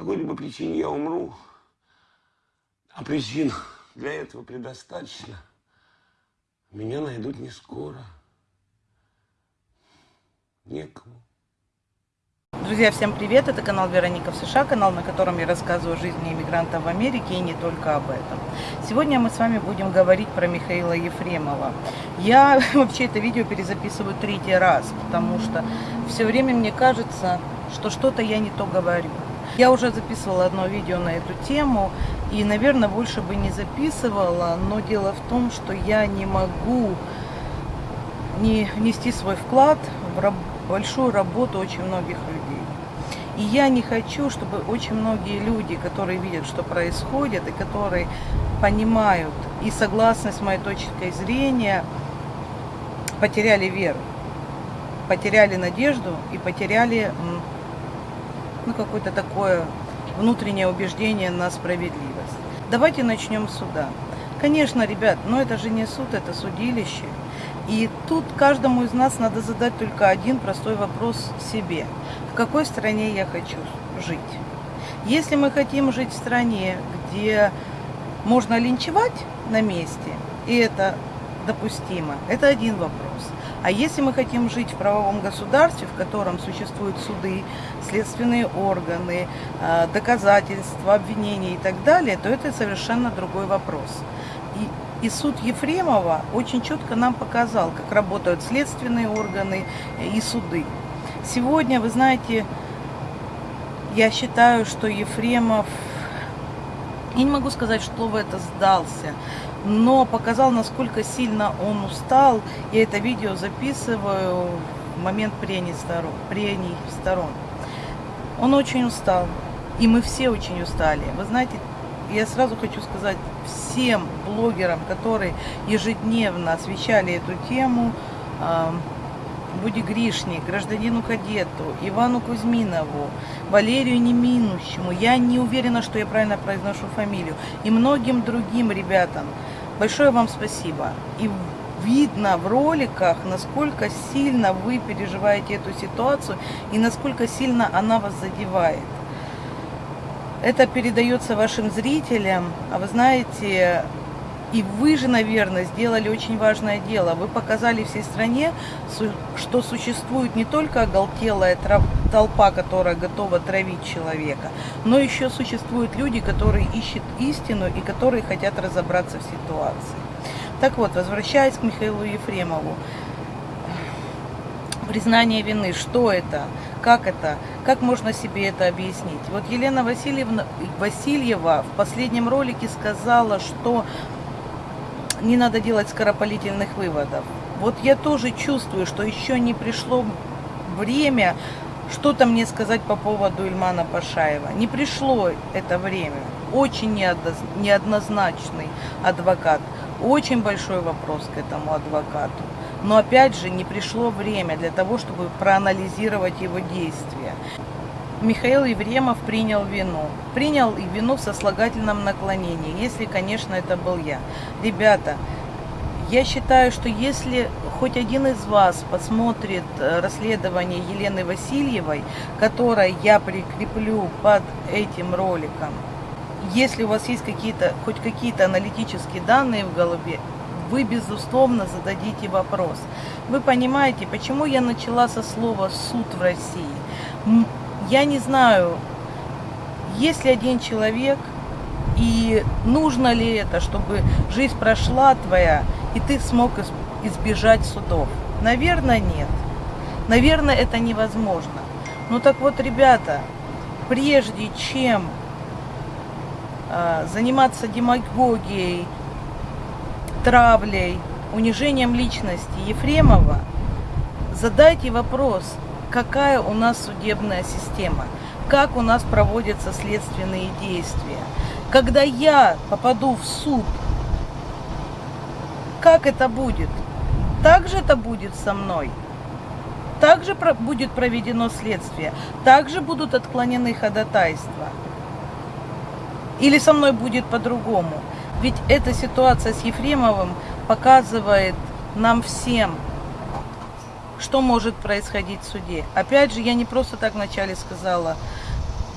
какой-либо причине я умру, а причин для этого предостаточно, меня найдут не скоро. Некому. Друзья, всем привет! Это канал Вероника в США, канал, на котором я рассказываю о жизни иммигрантов в Америке и не только об этом. Сегодня мы с вами будем говорить про Михаила Ефремова. Я вообще это видео перезаписываю третий раз, потому что все время мне кажется, что что-то я не то говорю. Я уже записывала одно видео на эту тему, и, наверное, больше бы не записывала, но дело в том, что я не могу не нести свой вклад в большую работу очень многих людей. И я не хочу, чтобы очень многие люди, которые видят, что происходит, и которые понимают и согласны с моей точкой зрения, потеряли веру, потеряли надежду и потеряли ну, какое-то такое внутреннее убеждение на справедливость. Давайте начнем с суда. Конечно, ребят, но это же не суд, это судилище. И тут каждому из нас надо задать только один простой вопрос себе. В какой стране я хочу жить? Если мы хотим жить в стране, где можно линчевать на месте, и это допустимо, это один вопрос. А если мы хотим жить в правовом государстве, в котором существуют суды, следственные органы, э, доказательства, обвинения и так далее, то это совершенно другой вопрос. И, и суд Ефремова очень четко нам показал, как работают следственные органы и суды. Сегодня, вы знаете, я считаю, что Ефремов, я не могу сказать, что в это сдался, но показал, насколько сильно он устал. Я это видео записываю в момент прений сторон. Прений сторон. Он очень устал, и мы все очень устали. Вы знаете, я сразу хочу сказать всем блогерам, которые ежедневно освещали эту тему, Буди Гришни, гражданину Кадету, Ивану Кузьминову, Валерию Неминущему, я не уверена, что я правильно произношу фамилию, и многим другим ребятам. Большое вам спасибо. И видно в роликах, насколько сильно вы переживаете эту ситуацию и насколько сильно она вас задевает. Это передается вашим зрителям, а вы знаете, и вы же, наверное, сделали очень важное дело. Вы показали всей стране, что существует не только оголтелая толпа, которая готова травить человека, но еще существуют люди, которые ищут истину и которые хотят разобраться в ситуации. Так вот, возвращаясь к Михаилу Ефремову. Признание вины, что это, как это, как можно себе это объяснить? Вот Елена Васильевна, Васильева в последнем ролике сказала, что не надо делать скоропалительных выводов. Вот я тоже чувствую, что еще не пришло время что-то мне сказать по поводу Ильмана Пашаева. Не пришло это время. Очень неоднозначный адвокат. Очень большой вопрос к этому адвокату. Но опять же не пришло время для того, чтобы проанализировать его действия. Михаил Евремов принял вину. Принял и вину в сослагательном наклонении, если, конечно, это был я. Ребята, я считаю, что если хоть один из вас посмотрит э, расследование Елены Васильевой, которое я прикреплю под этим роликом, если у вас есть какие-то, хоть какие-то аналитические данные в голове, вы, безусловно, зададите вопрос. Вы понимаете, почему я начала со слова «суд в России»? Я не знаю, есть ли один человек, и нужно ли это, чтобы жизнь прошла твоя, и ты смог избежать судов? Наверное, нет. Наверное, это невозможно. Ну так вот, ребята, прежде чем э, заниматься демагогией, травлей, унижением личности Ефремова, задайте вопрос, какая у нас судебная система, как у нас проводятся следственные действия. Когда я попаду в суд, как это будет? Так же это будет со мной. Также будет проведено следствие, также будут отклонены ходатайства. Или со мной будет по-другому. Ведь эта ситуация с Ефремовым показывает нам всем, что может происходить в суде. Опять же, я не просто так вначале сказала,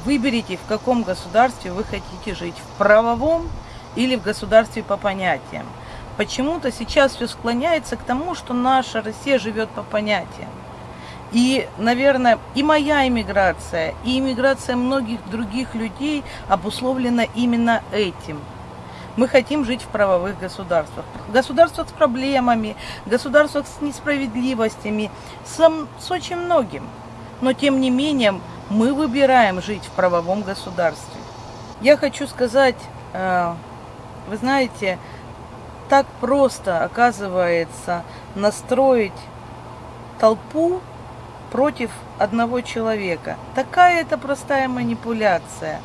Выберите, в каком государстве вы хотите жить, в правовом или в государстве по понятиям. Почему-то сейчас все склоняется к тому, что наша Россия живет по понятиям. И, наверное, и моя иммиграция, и иммиграция многих других людей обусловлена именно этим. Мы хотим жить в правовых государствах. Государствах с проблемами, государствах с несправедливостями, с, с очень многим. Но, тем не менее, мы выбираем жить в правовом государстве. Я хочу сказать, э, вы знаете, так просто, оказывается, настроить толпу против одного человека. Такая это простая манипуляция.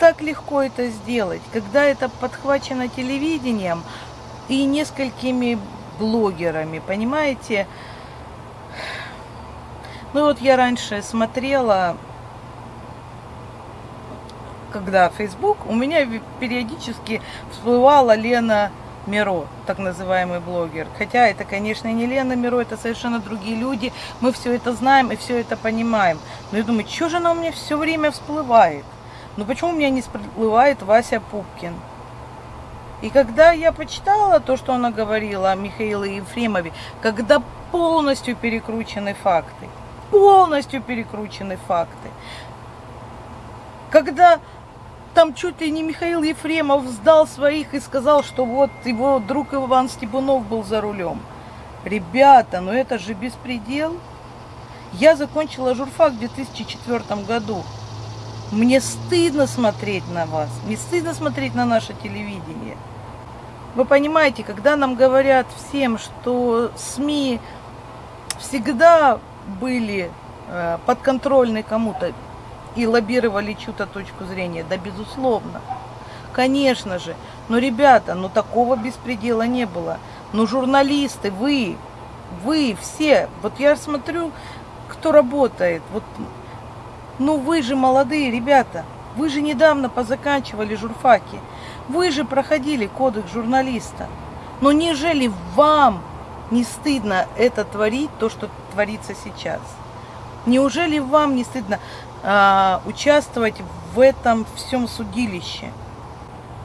Так легко это сделать, когда это подхвачено телевидением и несколькими блогерами, понимаете? Ну вот я раньше смотрела, когда Facebook, у меня периодически всплывала Лена Миро, так называемый блогер. Хотя это, конечно, не Лена Миро, это совершенно другие люди. Мы все это знаем и все это понимаем. Но я думаю, что же она у меня все время всплывает? Ну почему у меня не всплывает Вася Пупкин? И когда я почитала то, что она говорила о Михаиле Ефремове, когда полностью перекручены факты, полностью перекручены факты, когда там чуть ли не Михаил Ефремов сдал своих и сказал, что вот его друг Иван Степунов был за рулем. Ребята, ну это же беспредел. Я закончила журфак в 2004 году. Мне стыдно смотреть на вас, мне стыдно смотреть на наше телевидение. Вы понимаете, когда нам говорят всем, что СМИ всегда были э, подконтрольны кому-то, и лоббировали чью-то точку зрения? Да, безусловно. Конечно же. Но, ребята, ну такого беспредела не было. Ну, журналисты, вы, вы все, вот я смотрю, кто работает, вот, ну вы же молодые ребята, вы же недавно позаканчивали журфаки, вы же проходили кодекс журналиста. Но нежели вам не стыдно это творить, то, что творится сейчас? Неужели вам не стыдно? А, участвовать в этом всем судилище.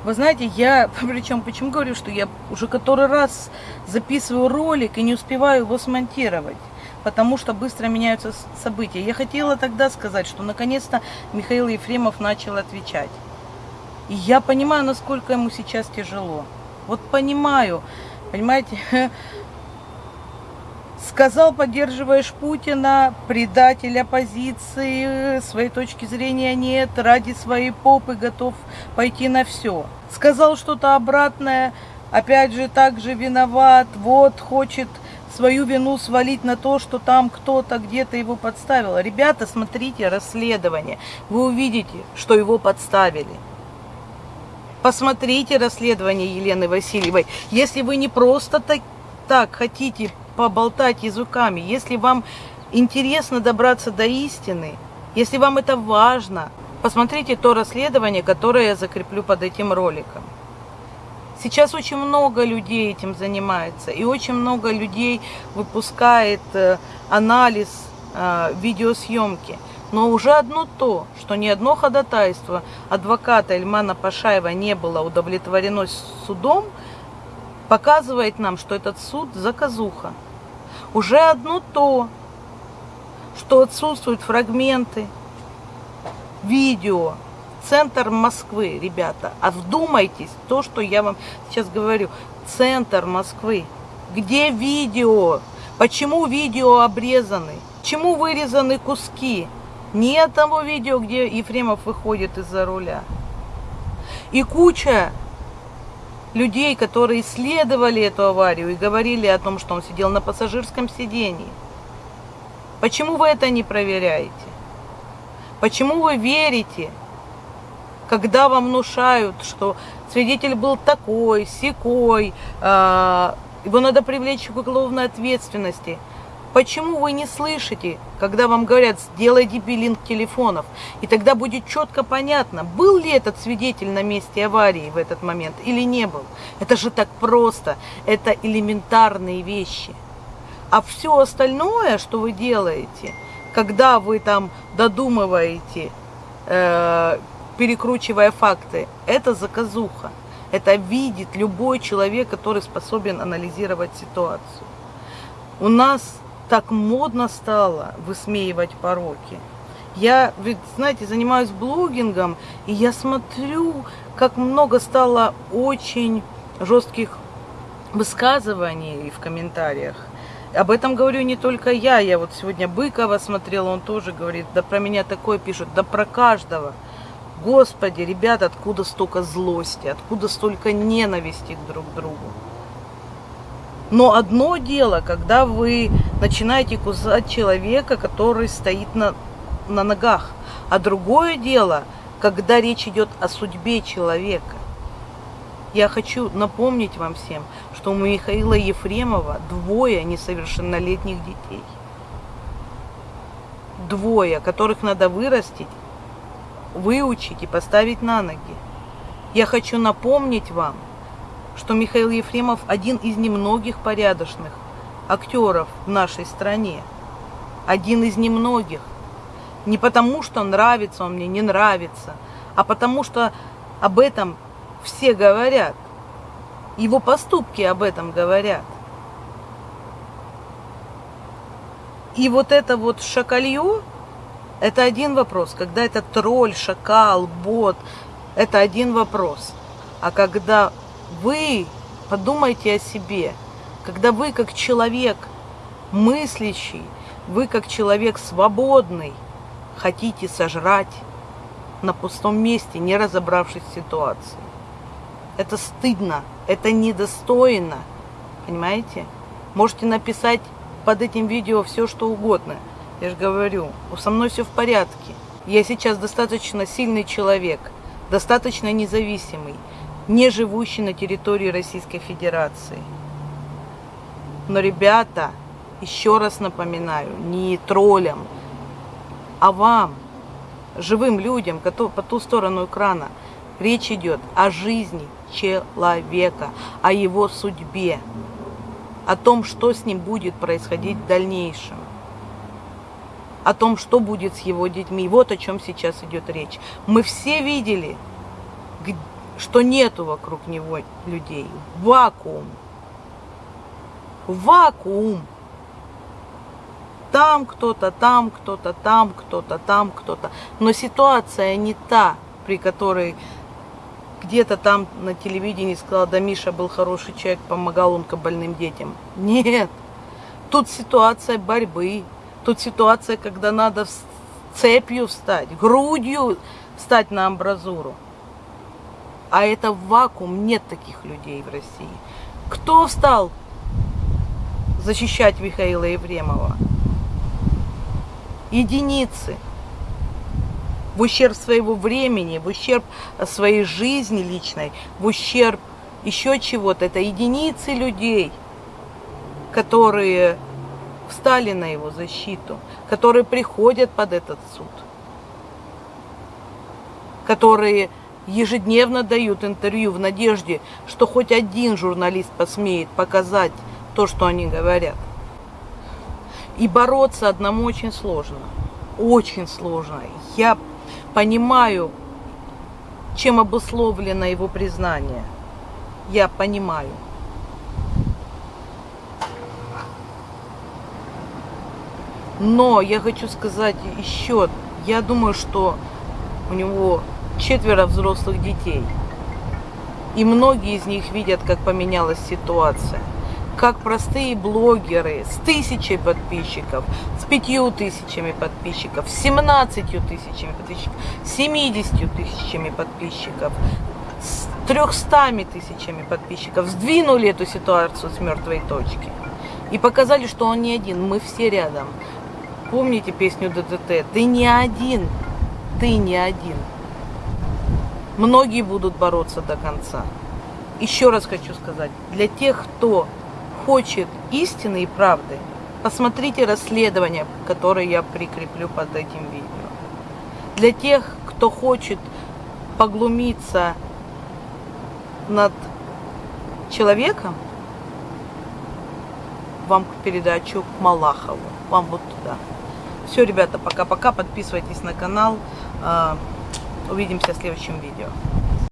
Вы знаете, я, причем почему говорю, что я уже который раз записываю ролик и не успеваю его смонтировать, потому что быстро меняются события. Я хотела тогда сказать, что наконец-то Михаил Ефремов начал отвечать. И я понимаю, насколько ему сейчас тяжело. Вот понимаю, понимаете, Сказал, поддерживаешь Путина, предатель оппозиции, своей точки зрения нет, ради своей попы готов пойти на все. Сказал что-то обратное, опять же, также виноват, вот, хочет свою вину свалить на то, что там кто-то где-то его подставил. Ребята, смотрите расследование, вы увидите, что его подставили. Посмотрите расследование Елены Васильевой. Если вы не просто так, так хотите поболтать языками, если вам интересно добраться до истины, если вам это важно, посмотрите то расследование, которое я закреплю под этим роликом. Сейчас очень много людей этим занимается, и очень много людей выпускает э, анализ э, видеосъемки. Но уже одно то, что ни одно ходатайство адвоката Эльмана Пашаева не было удовлетворено судом, показывает нам, что этот суд заказуха. Уже одно то, что отсутствуют фрагменты, видео, центр Москвы, ребята. А вдумайтесь, то, что я вам сейчас говорю, центр Москвы. Где видео? Почему видео обрезаны? Почему вырезаны куски? Нет того видео, где Ефремов выходит из-за руля. И куча людей, которые исследовали эту аварию и говорили о том, что он сидел на пассажирском сидении. Почему вы это не проверяете? Почему вы верите, когда вам внушают, что свидетель был такой, секой, э, его надо привлечь к уголовной ответственности – Почему вы не слышите, когда вам говорят, сделай дебилинг телефонов? И тогда будет четко понятно, был ли этот свидетель на месте аварии в этот момент или не был. Это же так просто, это элементарные вещи. А все остальное, что вы делаете, когда вы там додумываете э, перекручивая факты. Это заказуха. Это видит любой человек, который способен анализировать ситуацию. У нас так модно стало высмеивать пороки. Я, ведь, знаете, занимаюсь блогингом, и я смотрю, как много стало очень жестких высказываний в комментариях. Об этом говорю не только я. Я вот сегодня Быкова смотрела, он тоже говорит, да про меня такое пишут, да про каждого. Господи, ребята, откуда столько злости, откуда столько ненависти друг к другу. Но одно дело, когда вы начинаете кусать человека, который стоит на, на ногах. А другое дело, когда речь идет о судьбе человека. Я хочу напомнить вам всем, что у Михаила Ефремова двое несовершеннолетних детей. Двое, которых надо вырастить, выучить и поставить на ноги. Я хочу напомнить вам, что Михаил Ефремов один из немногих порядочных актеров в нашей стране. Один из немногих. Не потому, что нравится он мне, не нравится, а потому, что об этом все говорят. Его поступки об этом говорят. И вот это вот шакалье, это один вопрос. Когда это тролль, шакал, бот, это один вопрос. А когда вы подумайте о себе, когда вы как человек мыслящий, вы как человек свободный, хотите сожрать на пустом месте, не разобравшись в ситуации. Это стыдно, это недостойно, понимаете? Можете написать под этим видео все, что угодно. Я же говорю, со мной все в порядке. Я сейчас достаточно сильный человек, достаточно независимый не живущий на территории Российской Федерации. Но, ребята, еще раз напоминаю, не троллям, а вам, живым людям, по ту сторону экрана, речь идет о жизни человека, о его судьбе, о том, что с ним будет происходить в дальнейшем, о том, что будет с его детьми. Вот о чем сейчас идет речь. Мы все видели, что нету вокруг него людей. Вакуум. Вакуум. Там кто-то, там кто-то, там кто-то, там кто-то. Но ситуация не та, при которой где-то там на телевидении сказала, да Миша был хороший человек, помогал он больным детям. Нет. Тут ситуация борьбы. Тут ситуация, когда надо цепью встать, грудью встать на амбразуру. А это вакуум, нет таких людей в России. Кто встал защищать Михаила Ефремова? Единицы. В ущерб своего времени, в ущерб своей жизни личной, в ущерб еще чего-то. Это единицы людей, которые встали на его защиту, которые приходят под этот суд, которые ежедневно дают интервью в надежде, что хоть один журналист посмеет показать то, что они говорят. И бороться одному очень сложно. Очень сложно. Я понимаю, чем обусловлено его признание. Я понимаю. Но я хочу сказать еще, я думаю, что у него четверо взрослых детей. И многие из них видят, как поменялась ситуация. Как простые блогеры с тысячей подписчиков, с пятью тысячами подписчиков, с семнадцатью тысячами подписчиков, с семидесятью тысячами подписчиков, с трехстами тысячами подписчиков сдвинули эту ситуацию с мертвой точки. И показали, что он не один, мы все рядом. Помните песню ДДТ? Ты не один, ты не один. Многие будут бороться до конца. Еще раз хочу сказать, для тех, кто хочет истины и правды, посмотрите расследование, которое я прикреплю под этим видео. Для тех, кто хочет поглумиться над человеком, вам передачу к Малахову, вам вот туда. Все, ребята, пока-пока, подписывайтесь на канал. Увидимся в следующем видео.